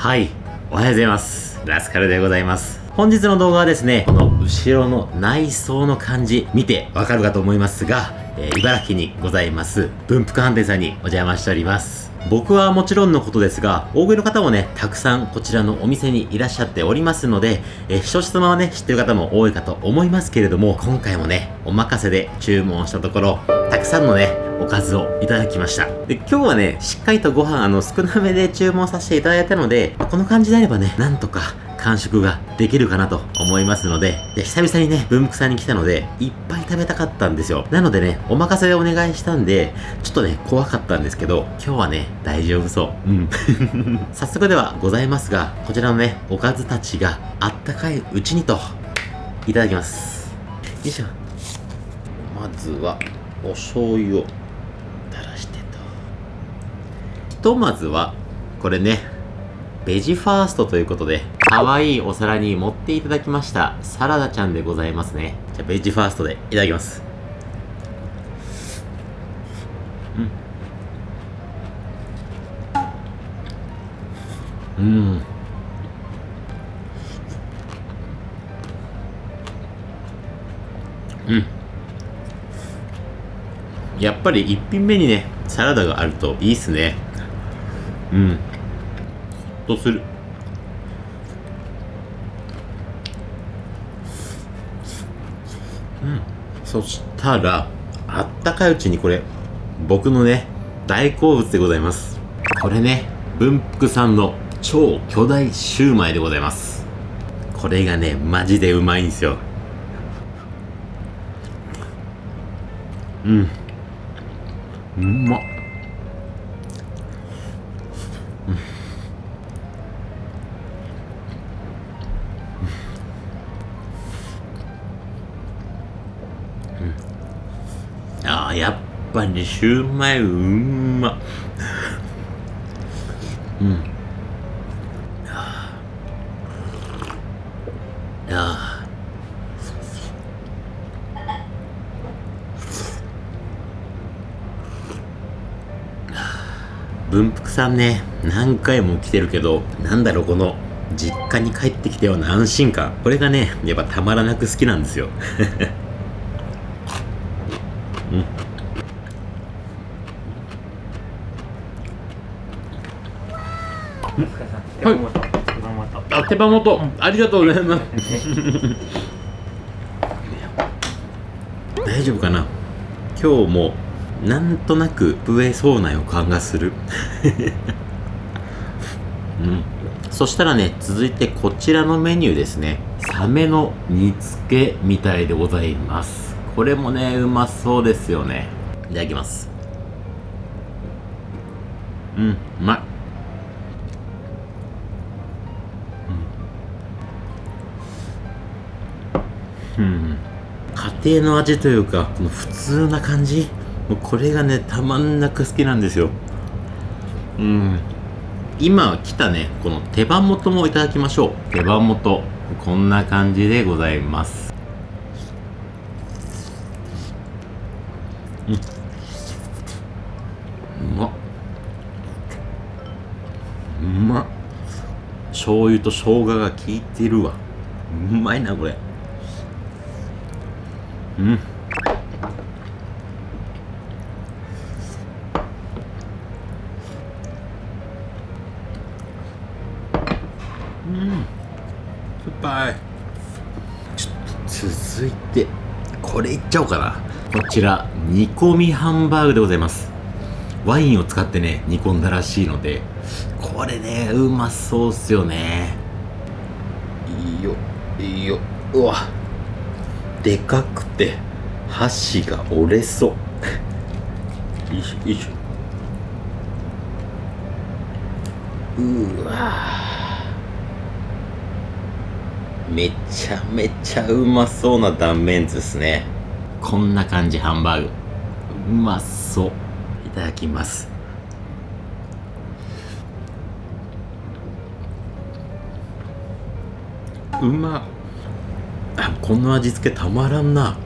はい。おはようございます。ラスカルでございます。本日の動画はですね、この後ろの内装の感じ、見てわかるかと思いますが、えー、茨城にございます、文福飯店さんにお邪魔しております。僕はもちろんのことですが、大食いの方もね、たくさんこちらのお店にいらっしゃっておりますので、えー、一つ様はね、知ってる方も多いかと思いますけれども、今回もね、お任せで注文したところ、くさんのね、おかずをいただきました。で、今日はね、しっかりとご飯、あの、少なめで注文させていただいたので、まこの感じであればね、なんとか完食ができるかなと思いますので、で久々にね、文福さんに来たので、いっぱい食べたかったんですよ。なのでね、お任せでお願いしたんで、ちょっとね、怖かったんですけど、今日はね、大丈夫そう。うん。早速ではございますが、こちらのね、おかずたちがあったかいうちにと、いただきます。よいしょ。まずは、お醤油を垂らしてとひとまずは、これね、ベジファーストということで、可愛いお皿に盛っていただきましたサラダちゃんでございますね。じゃあ、ベジファーストでいただきます。うん。うん。うん。やっぱり一品目にね、サラダがあるといいっすね。うん。ほっとする。うん。そしたらあったかいうちにこれ僕のね大好物でございます。これね文福さんの超巨大シューマイでございます。これがねマジでうまいんですよ。うん。うまっ。ああやっぱりシューマイうんまうんああ文福さんね何回も来てるけどなんだろうこの実家に帰ってきたような安心感。これがねやっぱたまらなく好きなんですよ。うん。はい、あ手羽元、うん、ありがとうございます。大丈夫かな？今日もなんとなく増えそうな予感がする。うん。そしたらね続いてこちらのメニューですね。サメの煮付けみたいでございます。これもねうまそうですよね。いただきます。うんうまい。うん、うん、家庭の味というかこの普通な感じ。もうこれがねたまんなく好きなんですよ。うん。今来たねこの手羽元もいただきましょう。手羽元。こんな感じでございます。うん。うまっ。うまっ。醤油と生姜が効いてるわ。うまいなこれ。うん続いてこれいっちゃおうかな。こちら煮込みハンバーグでございます。ワインを使ってね煮込んだらしいのでこれねうまそうっすよね。いいよいいよ。うわでかくて箸が折れそう。よいしょよいしょ。うわ。めちゃめちゃうまそうな断面図ですね。こんな感じハンバーグ。うまそう。いただきます。うま。あこの味付けたまらんな。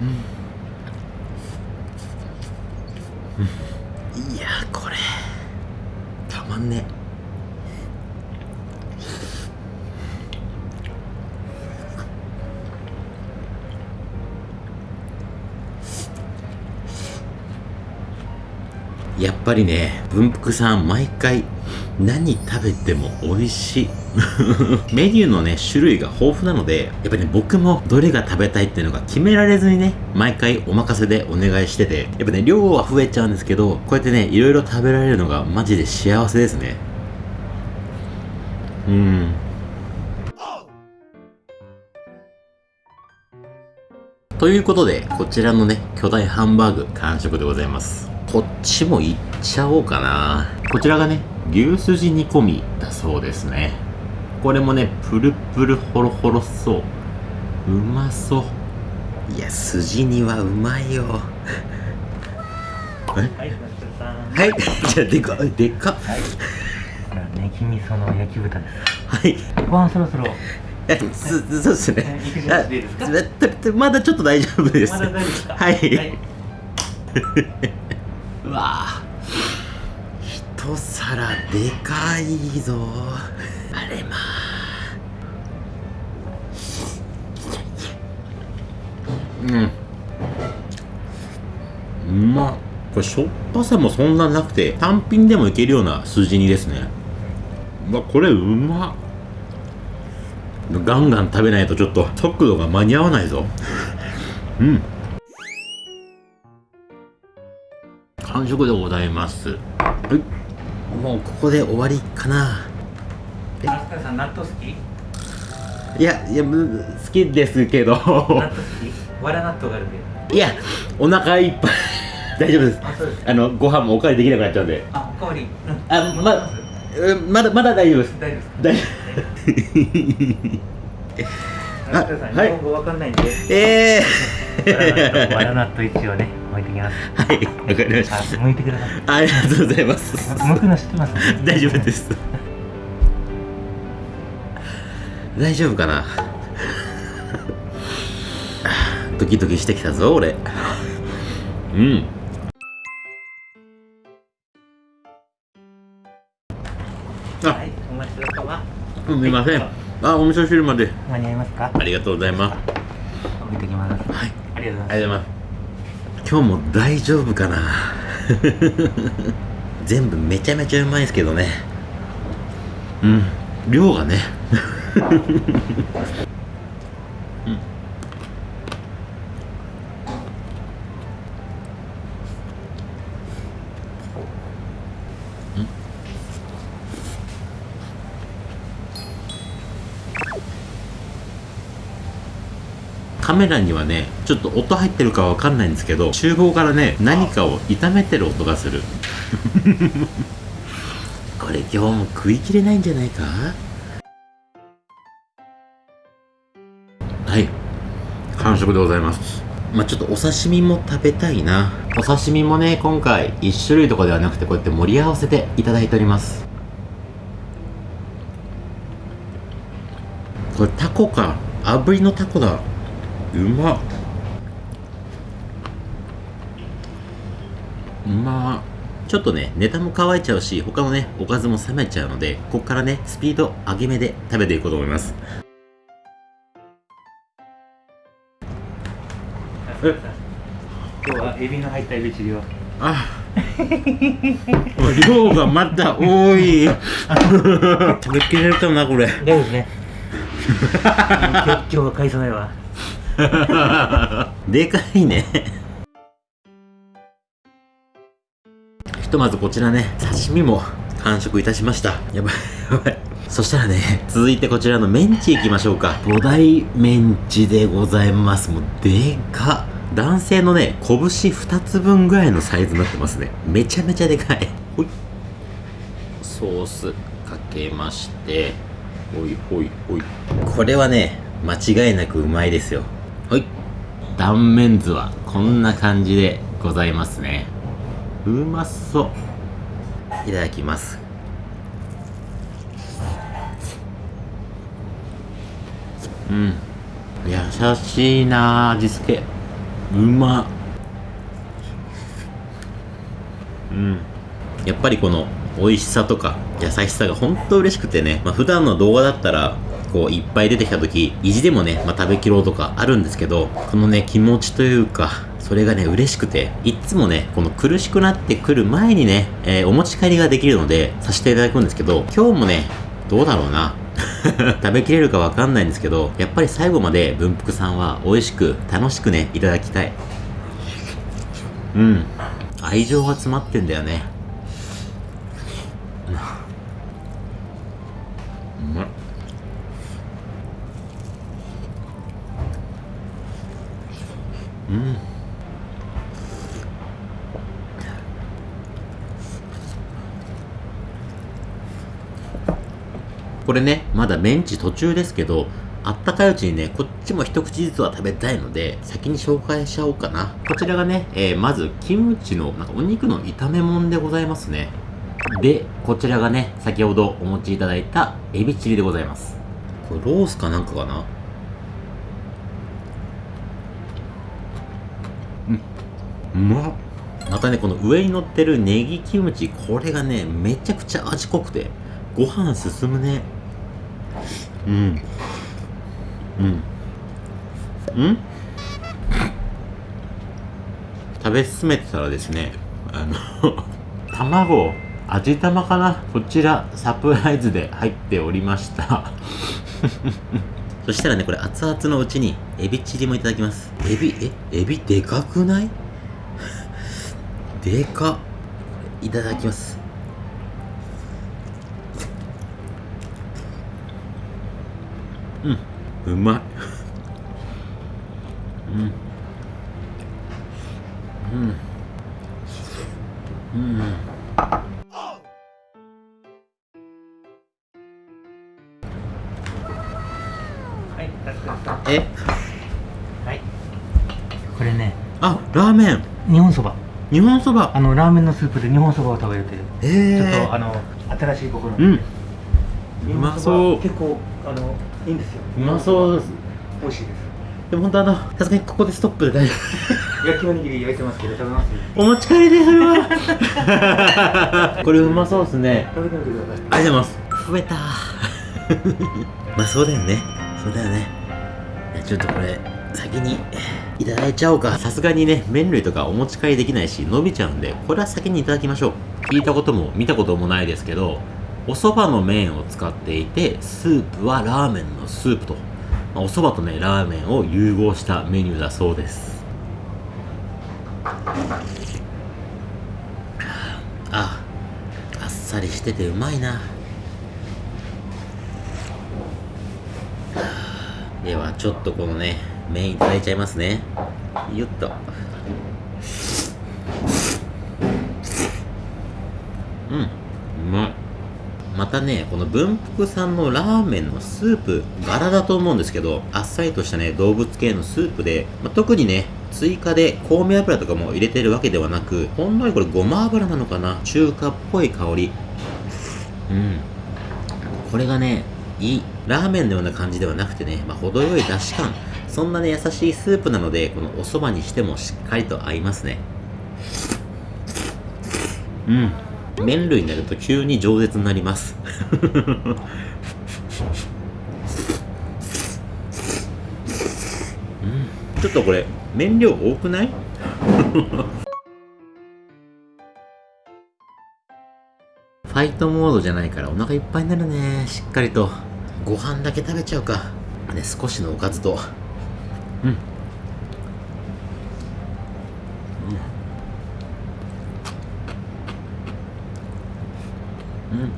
うんやっぱりね、文福さん毎回何食べても美味しい。メニューのね、種類が豊富なので、やっぱりね、僕もどれが食べたいっていうのが決められずにね、毎回お任せでお願いしてて、やっぱね、量は増えちゃうんですけど、こうやってね、いろいろ食べられるのがマジで幸せですね。うん。ということで、こちらのね、巨大ハンバーグ完食でございます。こっちもいっちゃおうかな。こちらがね、牛すじ煮込みだそうですね。これもね、プルプルホロホロそう。うまそう。いや、すじ煮はうまいよ。はい。じゃあ、でかっ、でかっ。はい。ネギ味噌の焼き豚です。はい。ご飯そろそろ。えすそうですねえ。肉じゃなくていいですか？あままだちょっと大丈夫です。まだ大丈夫ですか？はい。うわ。あ一皿でかいぞ。あれまうん。うまっこれしょっぱさもそんななくて単品でもいけるような数字にですね。うわこれうまっ。ガンガン食べないとちょっと速度が間に合わないぞ。うん完食でございますはいもうここで終わりかな松田さん、納豆好き？いやいやむ好きですけど納豆好き？わら納豆があるんで。いやお腹いっぱい 大丈夫ですあ、そうです。あのご飯もおかわりできなくなっちゃうんであ、おかわり。うんあまますうんまだまだ大丈夫です大丈夫ですか？大丈 あはい日本語わかんないんで。夫ええわら納豆一応ね、置いてきます。はいわかりましたあ、剥いてください。ありがとうございます剥くの知ってます。大丈夫です大丈夫かなドキドキしてきたぞ俺うんあはい、お待ちどうさま。すみませんあお味噌汁まで。間に合いますか？ありがとうございます。置いてきます。はい。ありがとうございます。ありがとうございます。今日も大丈夫かな？全部めちゃめちゃうまいですけどね。うん。量がねカメラにはねちょっと音入ってるかわかんないんですけど厨房からね何かを炒めてる音がする。これ今日も食いきれないんじゃないか？はい。完食でございます。まあちょっとお刺身も食べたいな。お刺身もね今回1種類とかではなくてこうやって盛り合わせていただいております。これタコか？炙りのタコだうまっうまっちょっとねネタも乾いちゃうし他のねおかずも冷めちゃうのでこっからねスピード上げ目で食べていこうと思います今日はエビの入ったエビチリを。あ量がまた多い食べきれるかなこれ大丈夫ですね。今日は買いそうないわ。でかいね。ひとまずこちらね刺身も完食いたしました。やばいやばい。そしたらね続いてこちらのメンチいきましょうか。五大メンチでございます。もうでか。っ男性のね拳2つ分ぐらいのサイズになってますね。めちゃめちゃでかい。ほい。ソースかけまして。ほいほいほい。これはね間違いなくうまいですよ。はい。断面図はこんな感じでございますね。うまそう。いただきます。うん。優しいな味付け。うま。うん。やっぱりこの美味しさとか優しさが本当嬉しくてね、まあ、普段の動画だったらこういっぱい出てきた時意地でもね、まあ、食べきろうとかあるんですけどこのね気持ちというかそれがね、嬉しくて、いっつもね、この苦しくなってくる前にね、えーお持ち帰りができるので、させていただくんですけど、今日もね、どうだろうな。食べきれるかわかんないんですけど、やっぱり最後まで文福さんは美味しく、楽しくね、いただきたい。うん。愛情が詰まってんだよね。これね、まだメンチ途中ですけど、あったかいうちにね、こっちも一口ずつは食べたいので、先に紹介しちゃおうかな。こちらがね、えーまず、キムチの、なんかお肉の炒め物でございますね。で、こちらがね、先ほどお持ちいただいたエビチリでございます。これロースかなんかかな？うん。うまっ。またね、この上に乗ってるネギキムチ、これがね、めちゃくちゃ味濃くて、ご飯進むね。うん。うん。うん食べ進めてたらですね、あの、卵、味玉かな？こちら、サプライズで入っておりました。そしたらね、これ熱々のうちに、エビチリもいただきます。エビ、え、エビでかくない？でか。いただきます。う、まい。うん。うん。うん。はい、え、はい。これね、あ、ラーメン。日本そば。日本そば。あの、ラーメンのスープで日本そばを食べるという。えちょっと、あの、新しい試みで。うん。日うま本そうば結構、あの、いいんですよ。うまそうです。美味しいです。でも本当あの、さすがにここでストップで大丈焼きおにぎり焼いてますけど、食べます？夫。お持ち帰りで、それは。これうまそうですね。食べてみてください。ありがとうございます。増えた まあそうだよね。そうだよね。いやちょっとこれ、先にいただいちゃおうか。さすがにね、麺類とかお持ち帰りできないし、伸びちゃうんで、これは先にいただきましょう。聞いたことも見たこともないですけど、お蕎麦の麺を使っていて、スープはラーメンのスープと。まあお蕎麦とね、ラーメンを融合したメニューだそうです。あ、あっさりしててうまいな。ではちょっとこのね麺いただいちゃいますねよっとうんまたねこの文福さんのラーメンのスープ柄だと思うんですけどあっさりとしたね動物系のスープで、まあ特にね追加で香味油とかも入れてるわけではなくほんのりこれごま油なのかな中華っぽい香りうんこれがね、いい。ラーメンのような感じではなくてね、まあ、程よい出汁感。そんなね、優しいスープなので、このお蕎麦にしてもしっかりと合いますね。うん。麺類になると急に饒舌になります。うん。ちょっとこれ、麺量多くない？ファイトモードじゃないからお腹いっぱいになるね。しっかりと。ご飯だけ食べちゃうか。ね、少しのおかずと。うん。うん。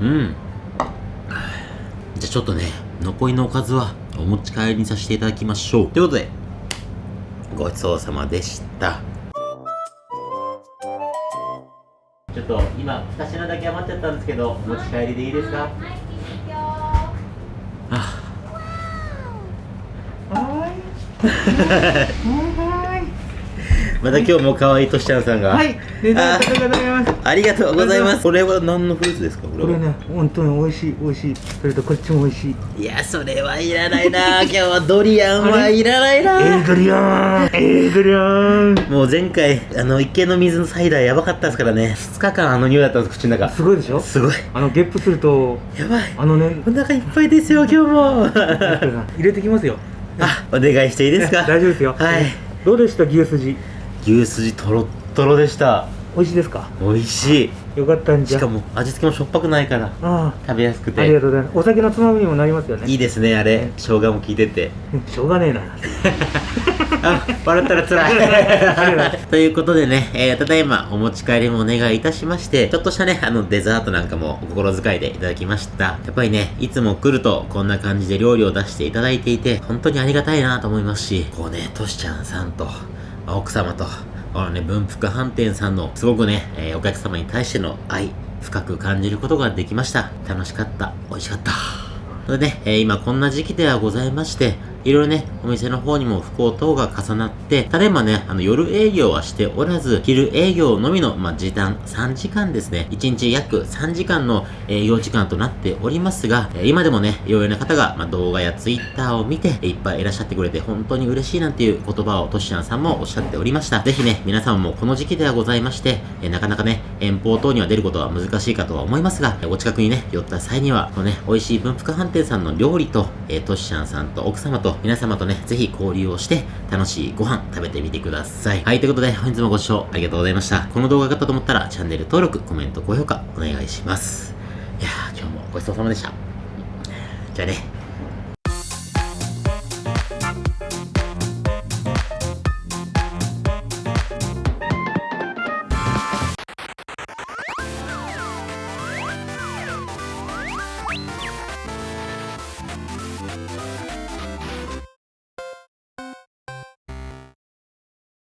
うん。じゃちょっとね、残りのおかずはお持ち帰りにさせていただきましょう。ということで、ごちそうさまでした。ちょっと今、2品だけ余っちゃったんですけど、お持ち帰りでいいですか？あ また今日も可愛いとしちゃんさんが。はいデザートでございますありがとうございます。これは何のフルーツですか？これは。これね本当に美味しい美味しいそれとこっちも美味しいいや、それはいらないな。今日はドリアンはいらないエなー。ドリアンエードリアンもう前回、あの、池の水のサイダーやばかったですからね。2日間あの匂いだったんです、口の中。すごいでしょ？すごい。あのゲップするとやばい。あのねお腹いっぱいですよ、今日も。入れてきますよ あ、お願いしていいですか？大丈夫ですよはい。どうでした牛すじ？牛すじとろっとろでした。美味しいですか？美味しい。よかったんじゃしかも味付けもしょっぱくないから、あ食べやすくあありがて。とうございますお酒のつまみにもなりますよねいいですね、あれ。生姜も効いてて。しょうがねえな あ、笑ったら辛い。ということでね、えー、ただいまお持ち帰りもお願いいたしまして、ちょっとしたね、あのデザートなんかもお心遣いでいただきました。やっぱりね、いつも来るとこんな感じで料理を出していただいていて、本当にありがたいなと思いますし、こうね、としちゃんさんと、奥様と、このね、文福飯店さんの、すごくね、えーお客様に対しての愛、深く感じることができました。楽しかった。美味しかった。それでね、えー今こんな時期ではございまして、いろいろね、お店の方にも不幸等が重なって、ただいまね、あの夜営業はしておらず、昼営業のみの、まあ、時短3時間ですね。1日約3時間の営業時間となっておりますが、えー今でもね、いろいろな方が、まあ、動画やツイッターを見て、いっぱいいらっしゃってくれて、本当に嬉しいなんていう言葉をトシちゃんさんもおっしゃっておりました。ぜひね、皆さんもこの時期ではございまして、えーなかなかね、遠方等には出ることは難しいかとは思いますが、えーお近くにね、寄った際には、このね、美味しい文福飯さんの料理と、えー、トシちゃんさんと奥様と皆様とね、ぜひ交流をして、楽しいご飯食べてみてください。はい、ということで、本日もご視聴ありがとうございました。この動画が良かったと思ったら、チャンネル登録、コメント、高評価、お願いします。いやー、今日もごちそうさまでした。じゃあね、